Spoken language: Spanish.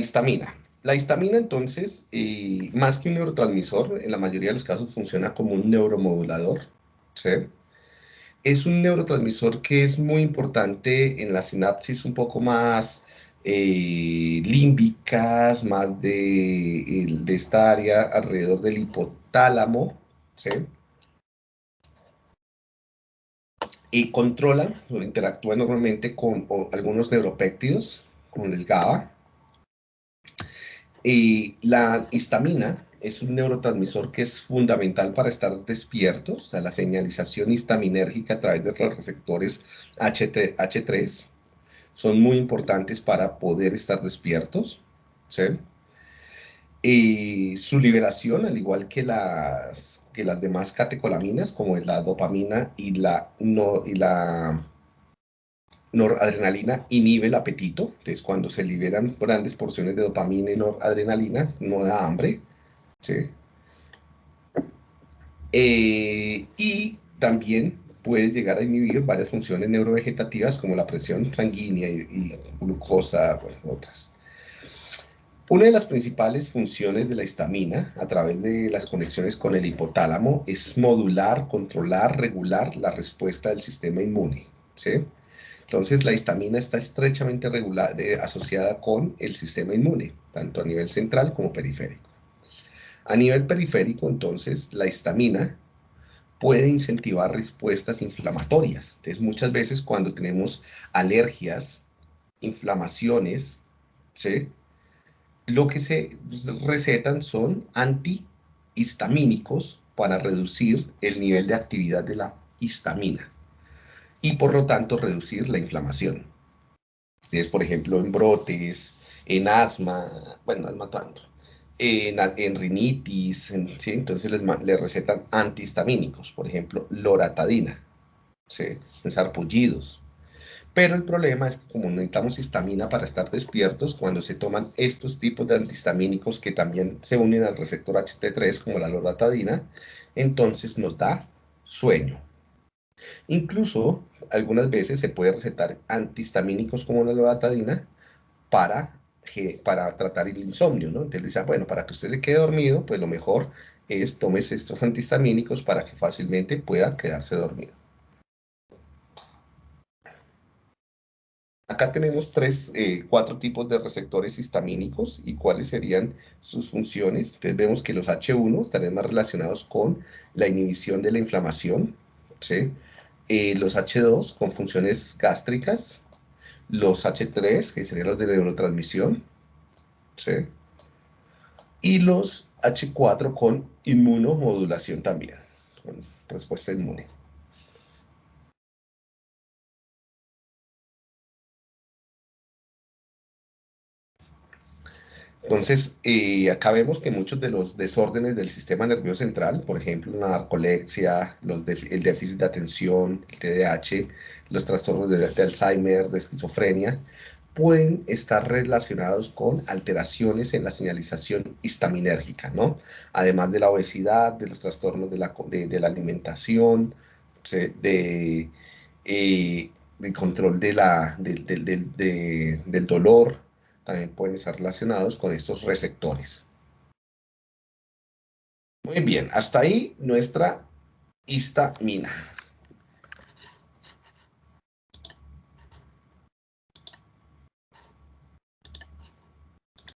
histamina. La histamina, entonces, eh, más que un neurotransmisor, en la mayoría de los casos funciona como un neuromodulador. ¿sí? Es un neurotransmisor que es muy importante en la sinapsis un poco más eh, límbicas, más de, esta área alrededor del hipotálamo. ¿sí? Y controla interactúa normalmente con algunos neuropéptidos, con el GABA, y la histamina es un neurotransmisor que es fundamental para estar despiertos, o sea, la señalización histaminérgica a través de los receptores H3 son muy importantes para poder estar despiertos. Y su liberación, al igual que las, que las demás catecolaminas, como la dopamina y la, no, y la noradrenalina inhibe el apetito, entonces cuando se liberan grandes porciones de dopamina y noradrenalina no da hambre, ¿sí? Eh, y también puede llegar a inhibir varias funciones neurovegetativas como la presión sanguínea y, glucosa, bueno, otras. Una de las principales funciones de la histamina a través de las conexiones con el hipotálamo es modular, controlar, regular la respuesta del sistema inmune. ¿sí? Entonces, la histamina está estrechamente asociada con el sistema inmune, tanto a nivel central como periférico. A nivel periférico, entonces, la histamina puede incentivar respuestas inflamatorias. Entonces, muchas veces cuando tenemos alergias, inflamaciones, lo que se recetan son antihistamínicos para reducir el nivel de actividad de la histamina y por lo tanto reducir la inflamación. Es, por ejemplo, en brotes, en asma, bueno, asma tanto, en, en rinitis, entonces les, les, recetan antihistamínicos, por ejemplo, loratadina, ¿sí? en sarpullidos. Pero el problema es que como necesitamos histamina para estar despiertos, cuando se toman estos tipos de antihistamínicos que también se unen al receptor HT3 como la loratadina, entonces nos da sueño. Incluso algunas veces se puede recetar antihistamínicos como la loratadina para, para tratar el insomnio, ¿no? Entonces dice, bueno, para que usted se quede dormido, pues lo mejor es tomes estos antihistamínicos para que fácilmente pueda quedarse dormido. Acá tenemos tres, eh, cuatro tipos de receptores histamínicos y cuáles serían sus funciones. Entonces vemos que los H1 estarían más relacionados con la inhibición de la inflamación, ¿sí? Eh, los H2 con funciones gástricas, los H3, que serían los de neurotransmisión, y los H4 con inmunomodulación también, con respuesta inmune. Entonces, eh, acá vemos que muchos de los desórdenes del sistema nervioso central, por ejemplo, la narcolepsia, el déficit de atención, el TDAH, los trastornos de, Alzheimer, de esquizofrenia, pueden estar relacionados con alteraciones en la señalización histaminérgica, ¿no? Además de la obesidad, de los trastornos de la, de, la alimentación, de, eh, control de la, del dolor, también pueden estar relacionados con estos receptores. Muy bien, hasta ahí nuestra histamina.